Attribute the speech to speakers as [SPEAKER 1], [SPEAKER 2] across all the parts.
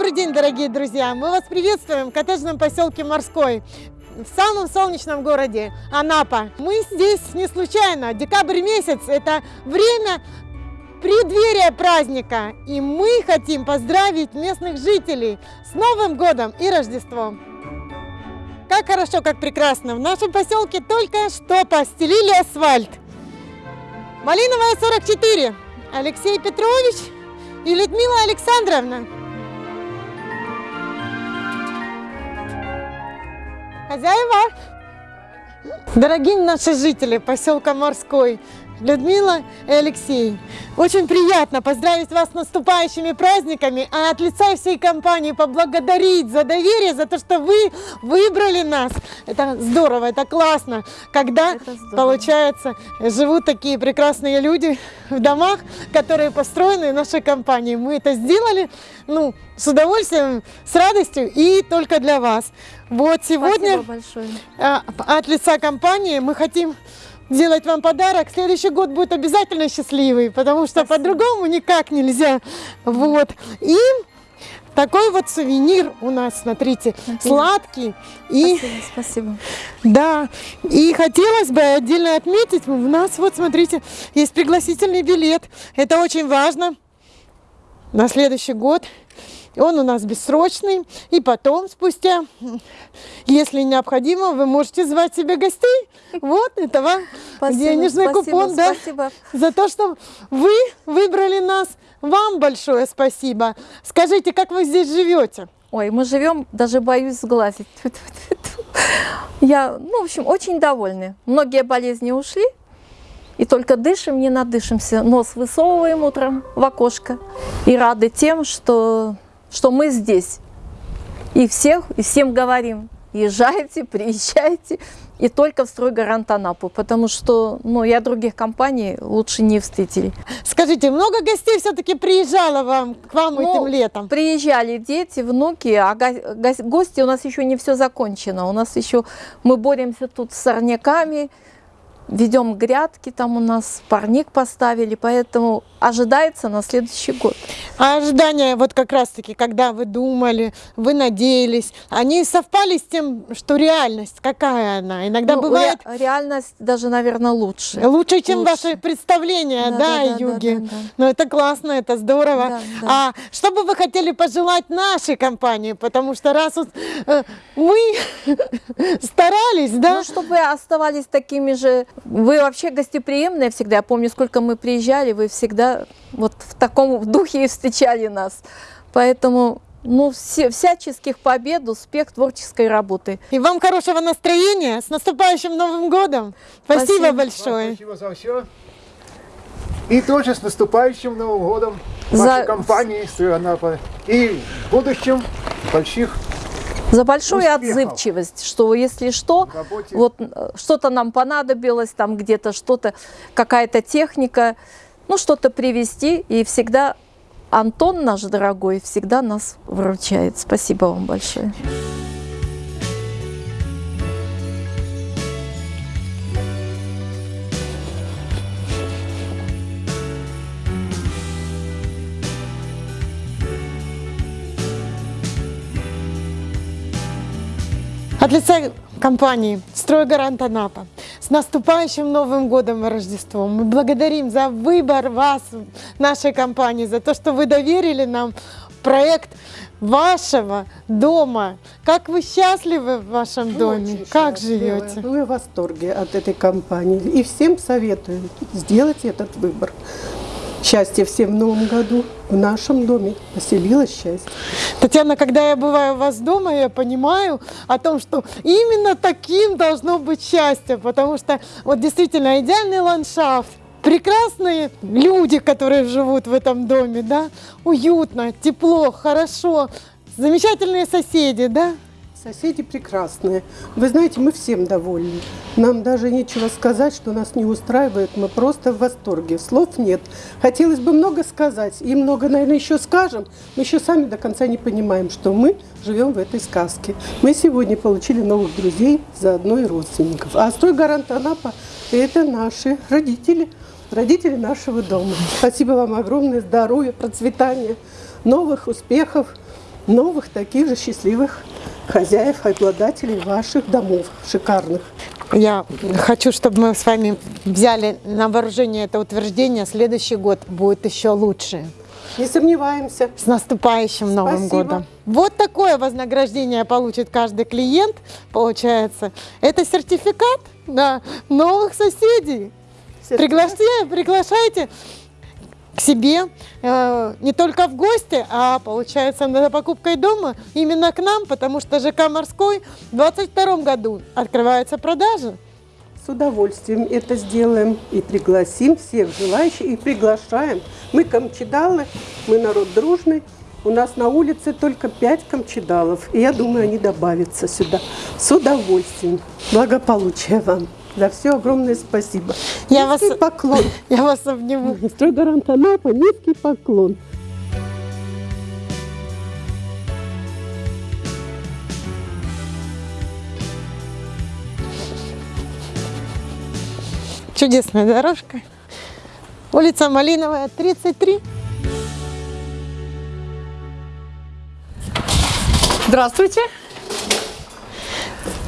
[SPEAKER 1] Добрый день, дорогие друзья! Мы вас приветствуем в коттеджном поселке Морской, в самом солнечном городе Анапа. Мы здесь не случайно. Декабрь месяц – это время преддверия праздника. И мы хотим поздравить местных жителей с Новым годом и Рождеством. Как хорошо, как прекрасно! В нашем поселке только что постелили асфальт. Малиновая 44. Алексей Петрович и Людмила Александровна. Хозяева! Дорогие наши жители поселка Морской, Людмила и Алексей. Очень приятно поздравить вас с наступающими праздниками, а от лица всей компании поблагодарить за доверие, за то, что вы выбрали нас. Это здорово, это классно, когда, это получается, живут такие прекрасные люди в домах, которые построены нашей компанией. Мы это сделали, ну, с удовольствием, с радостью и только для вас. Вот сегодня а, от лица компании мы хотим сделать вам подарок. Следующий год будет обязательно счастливый, потому что по-другому никак нельзя. Вот. И такой вот сувенир у нас, смотрите, Отлично. сладкий.
[SPEAKER 2] И, спасибо, спасибо.
[SPEAKER 1] Да, и хотелось бы отдельно отметить, у нас вот, смотрите, есть пригласительный билет. Это очень важно на следующий год. Он у нас бессрочный. И потом, спустя, если необходимо, вы можете звать себе гостей. Вот, это вам спасибо, денежный спасибо, купон. Да, спасибо. За то, что вы выбрали нас. Вам большое спасибо. Скажите, как вы здесь живете?
[SPEAKER 2] Ой, мы живем, даже боюсь сглазить. Я, ну, в общем, очень довольны. Многие болезни ушли, и только дышим, не надышимся. Нос высовываем утром в окошко и рады тем, что что мы здесь. И всех, и всем говорим, езжайте, приезжайте, и только в стройгарант Анапу, потому что ну, я других компаний лучше не встретили.
[SPEAKER 1] Скажите, много гостей все-таки приезжало вам, к вам ну, этим летом?
[SPEAKER 2] Приезжали дети, внуки, а гости у нас еще не все закончено. У нас еще, мы боремся тут с сорняками, ведем грядки, там у нас парник поставили, поэтому ожидается на следующий год.
[SPEAKER 1] А ожидания, вот как раз-таки, когда вы думали, вы надеялись, они совпали с тем, что реальность, какая она? Иногда ну, бывает...
[SPEAKER 2] Ре реальность даже, наверное, лучше.
[SPEAKER 1] Лучше, чем лучше. ваши представления, да, да, да Юги? Да, да, да. Ну, это классно, это здорово. Да, да. А что бы вы хотели пожелать нашей компании? Потому что раз вот, э, мы старались, да?
[SPEAKER 2] Ну, чтобы оставались такими же вы вообще гостеприимные всегда. Я помню, сколько мы приезжали, вы всегда вот в таком духе и встречали нас. Поэтому ну, все, всяческих побед, успех творческой работы.
[SPEAKER 1] И вам хорошего настроения. С наступающим Новым годом. Спасибо, спасибо. большое.
[SPEAKER 3] спасибо за все. И тоже с наступающим Новым годом вашей за... компании Анапа. И в будущем больших
[SPEAKER 2] за большую успехов. отзывчивость, что если что, вот что-то нам понадобилось, там где-то что-то, какая-то техника, ну что-то привезти, и всегда Антон наш дорогой всегда нас выручает. Спасибо вам большое.
[SPEAKER 1] От лица компании «Стройгарант Анапа» с наступающим Новым годом и Рождеством. Мы благодарим за выбор вас, нашей компании, за то, что вы доверили нам проект вашего дома. Как вы счастливы в вашем доме? Очень как живете?
[SPEAKER 4] Мы в восторге от этой компании. И всем советую сделать этот выбор. Счастья всем в новом году. В нашем доме поселилось счастье.
[SPEAKER 1] Татьяна, когда я бываю у вас дома, я понимаю о том, что именно таким должно быть счастье, потому что вот действительно идеальный ландшафт, прекрасные люди, которые живут в этом доме, да, уютно, тепло, хорошо, замечательные соседи, да.
[SPEAKER 4] Соседи прекрасные. Вы знаете, мы всем довольны. Нам даже нечего сказать, что нас не устраивает. Мы просто в восторге. Слов нет. Хотелось бы много сказать. И много, наверное, еще скажем. Мы еще сами до конца не понимаем, что мы живем в этой сказке. Мы сегодня получили новых друзей, заодно и родственников. А строй гарант Анапа – это наши родители. Родители нашего дома. Спасибо вам огромное. Здоровья, процветания, новых успехов новых таких же счастливых хозяев, обладателей ваших домов шикарных.
[SPEAKER 1] Я хочу, чтобы мы с вами взяли на вооружение это утверждение. Следующий год будет еще лучше.
[SPEAKER 4] Не сомневаемся.
[SPEAKER 1] С наступающим Новым
[SPEAKER 4] Спасибо.
[SPEAKER 1] годом. Вот такое вознаграждение получит каждый клиент, получается. Это сертификат на новых соседей. Приглашайте, приглашайте себе э, не только в гости, а получается за покупкой дома именно к нам, потому что ЖК «Морской» в 2022 году открываются продажи.
[SPEAKER 4] С удовольствием это сделаем и пригласим всех желающих, и приглашаем. Мы камчедалы, мы народ дружный. У нас на улице только пять камчедалов, и я думаю, они добавятся сюда. С удовольствием. Благополучия вам. За все огромное спасибо.
[SPEAKER 1] Я
[SPEAKER 4] низкий
[SPEAKER 1] вас-
[SPEAKER 4] поклон.
[SPEAKER 1] Я вас обниму.
[SPEAKER 4] Стройгарант Анапа, низкий поклон.
[SPEAKER 1] Чудесная дорожка. Улица Малиновая, 33.
[SPEAKER 5] Здравствуйте.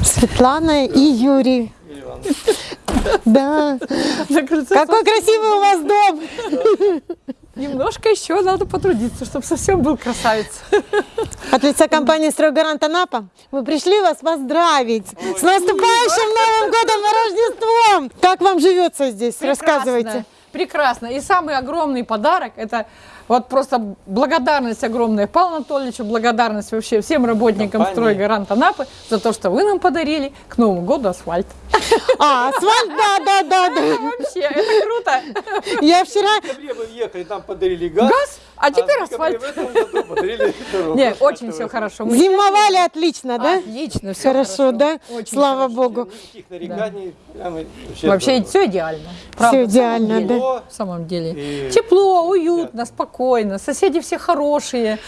[SPEAKER 1] Светлана и Юрий. Да. Какой красивый у вас дом!
[SPEAKER 5] Немножко еще надо потрудиться, чтобы совсем был красавец.
[SPEAKER 1] От лица компании «Стройгарант Анапа» мы пришли вас поздравить с наступающим Новым годом и Рождеством! Как вам живется здесь? Рассказывайте.
[SPEAKER 5] Прекрасно. И самый огромный подарок – это вот просто благодарность огромная Павлу Анатольевичу, благодарность вообще всем работникам
[SPEAKER 6] Компании.
[SPEAKER 5] «Стройгарант Анапы» за то, что вы нам подарили к Новому году асфальт.
[SPEAKER 1] А, асфальт, да, да, да, да.
[SPEAKER 5] Вообще, это круто.
[SPEAKER 1] Я вчера...
[SPEAKER 6] В декабре мы въехали, нам подарили газ.
[SPEAKER 5] Газ, а теперь
[SPEAKER 6] в декабре
[SPEAKER 5] асфальт.
[SPEAKER 6] в этом году подарили дорогу.
[SPEAKER 5] Не, очень все хорошо. Мы-
[SPEAKER 1] Зимовали отлично, да?
[SPEAKER 5] Отлично, все
[SPEAKER 1] Хорошо, да?
[SPEAKER 5] Очень
[SPEAKER 1] Слава
[SPEAKER 5] хорошо.
[SPEAKER 1] Богу.
[SPEAKER 6] Никаких нареканий. прямо
[SPEAKER 5] Вообще все идеально.
[SPEAKER 1] Все
[SPEAKER 5] Правда,
[SPEAKER 1] идеально, да.
[SPEAKER 5] В самом деле.
[SPEAKER 6] И-
[SPEAKER 5] Тепло, уютно, спокойно. Соседи все хорошие.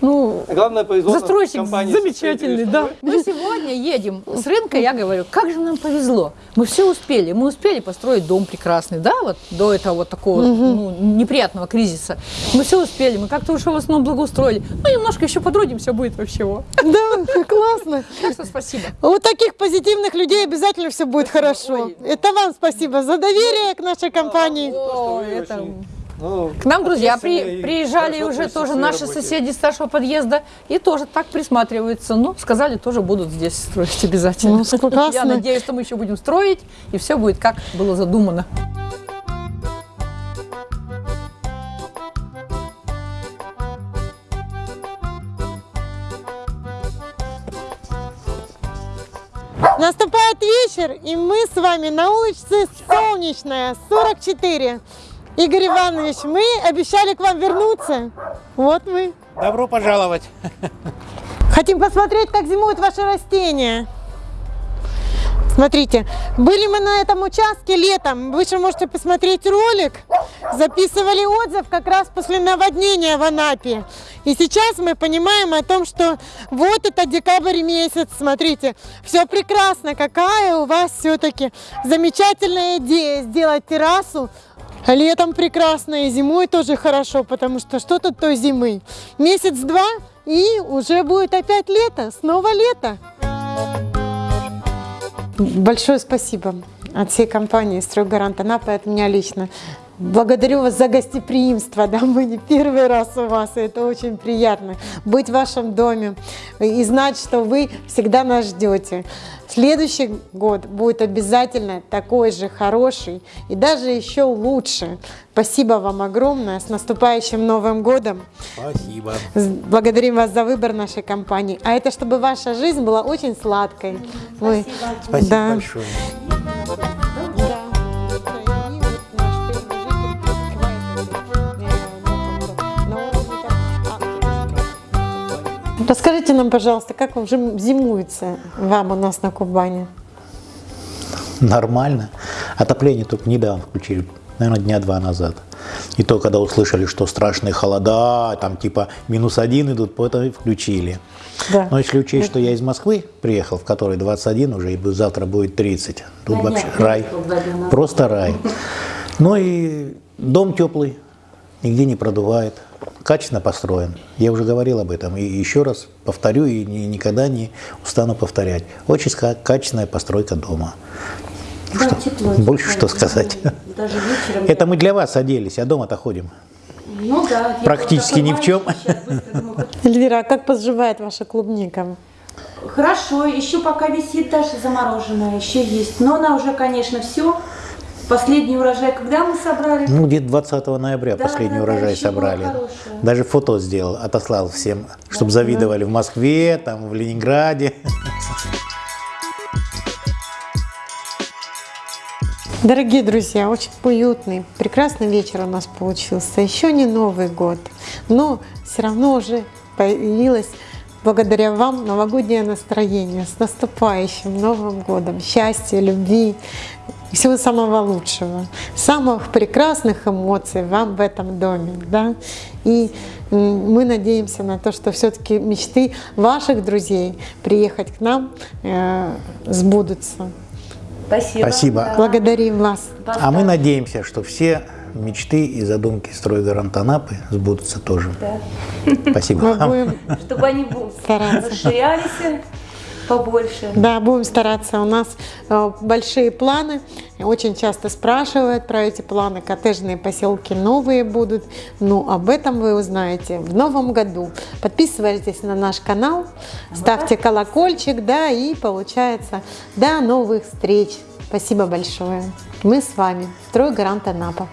[SPEAKER 5] Ну,
[SPEAKER 6] Главное, повезло
[SPEAKER 5] застройщик
[SPEAKER 6] компании
[SPEAKER 5] замечательный, да. Мы сегодня едем с рынка, я говорю, как же нам повезло. Мы все успели. Мы успели построить дом прекрасный, да, вот до этого вот такого ну, неприятного кризиса. Мы все успели. Мы как-то уже в основном благоустроили. Ну, немножко еще потрудимся будет вообще. во.
[SPEAKER 1] Да, классно.
[SPEAKER 5] Так что спасибо.
[SPEAKER 1] У таких позитивных людей обязательно все будет хорошо.
[SPEAKER 5] Ой.
[SPEAKER 1] Это вам спасибо за доверие к нашей компании.
[SPEAKER 5] О, это...
[SPEAKER 6] ну,
[SPEAKER 5] К нам друзья при- приезжали уже тоже наши
[SPEAKER 6] работе.
[SPEAKER 5] соседи старшего подъезда и тоже так присматриваются. Ну, сказали, тоже будут здесь строить обязательно.
[SPEAKER 1] Ну, классно.
[SPEAKER 5] Я надеюсь, что мы еще будем строить, и все будет как было задумано.
[SPEAKER 1] Наступает вечер, и мы с вами на улице Солнечная, 44. Игорь Иванович, мы обещали к вам вернуться. Вот мы.
[SPEAKER 7] Добро пожаловать.
[SPEAKER 1] Хотим посмотреть, как зимуют ваши растения. Смотрите, были мы на этом участке летом. Вы же можете посмотреть ролик. Записывали отзыв как раз после наводнения в Анапе. И сейчас мы понимаем о том, что вот это декабрь месяц. Смотрите, все прекрасно. Какая у вас все-таки замечательная идея сделать террасу Летом прекрасно и зимой тоже хорошо, потому что что тут той зимы? Месяц-два и уже будет опять лето, снова лето. Большое спасибо от всей компании «Стройгарант Анапа» и от меня лично. Благодарю вас за гостеприимство, да, мы не первый раз у вас, и это очень приятно быть в вашем доме и знать, что вы всегда нас ждете. Следующий год будет обязательно такой же хороший и даже еще лучше. Спасибо вам огромное, с наступающим Новым годом.
[SPEAKER 7] Спасибо.
[SPEAKER 1] Благодарим вас за выбор нашей компании. А это чтобы ваша жизнь была очень сладкой. Вы-
[SPEAKER 7] Спасибо
[SPEAKER 1] Да.
[SPEAKER 7] большое. Расскажите нам, пожалуйста, как вам зимуется вам у нас на Кубани? Нормально. Отопление только недавно включили, наверное, дня два назад. И то, когда услышали, что страшные холода, там типа минус один идут, поэтому и включили.
[SPEAKER 1] Да.
[SPEAKER 7] Но если учесть, что я из Москвы приехал, в которой 21 уже, и завтра будет 30, тут вообще рай. Просто рай. Ну и дом теплый, нигде не продувает. Качественно построен. Я уже говорил об этом. И еще раз повторю и ни- никогда не устану повторять. Очень качественная постройка дома.
[SPEAKER 8] Да,
[SPEAKER 7] Что-
[SPEAKER 8] тепло,
[SPEAKER 7] больше
[SPEAKER 8] тепло.
[SPEAKER 7] что сказать.
[SPEAKER 8] Даже вечером.
[SPEAKER 7] Это
[SPEAKER 8] я-
[SPEAKER 7] мы для вас оделись, а дома-то ходим.
[SPEAKER 8] Ну да.
[SPEAKER 7] практически ни в чем.
[SPEAKER 8] думаю,
[SPEAKER 1] Эльвира, а как поживает ваша клубника?
[SPEAKER 8] Хорошо, еще пока висит даже замороженная, еще есть. Но она уже, конечно, все. Последний урожай, когда мы собрали?
[SPEAKER 7] Ну, где-то 20 ноября
[SPEAKER 8] Да,
[SPEAKER 7] последний
[SPEAKER 8] да, да,
[SPEAKER 7] урожай собрали. Даже фото сделал, отослал всем, чтобы завидовали в Москве, там, в Ленинграде.
[SPEAKER 1] Дорогие друзья, очень уютный, прекрасный вечер у нас получился. Еще не Новый год, но все равно уже появилось благодаря вам новогоднее настроение. С наступающим Новым годом! Счастья, любви, и всего самого лучшего, самых прекрасных эмоций вам в этом доме. Да? И мы надеемся на то, что все-таки мечты ваших друзей приехать к нам э, сбудутся.
[SPEAKER 8] Спасибо.
[SPEAKER 7] Спасибо.
[SPEAKER 8] Да.
[SPEAKER 1] Благодарим вас.
[SPEAKER 7] А мы надеемся, что все мечты и задумки стройгаранта Анапы сбудутся тоже. Спасибо
[SPEAKER 1] Мы
[SPEAKER 7] вам.
[SPEAKER 1] будем
[SPEAKER 8] Чтобы они
[SPEAKER 1] Стараться.
[SPEAKER 8] расширялись побольше.
[SPEAKER 1] Да, будем стараться. У нас э, большие планы. Очень часто спрашивают про эти планы. Коттеджные поселки новые будут. Ну, об этом вы узнаете в новом году. Подписывайтесь на наш канал, ставьте колокольчик, да, и получается до новых встреч. Спасибо большое. Мы с вами. Стройгарант Анапа.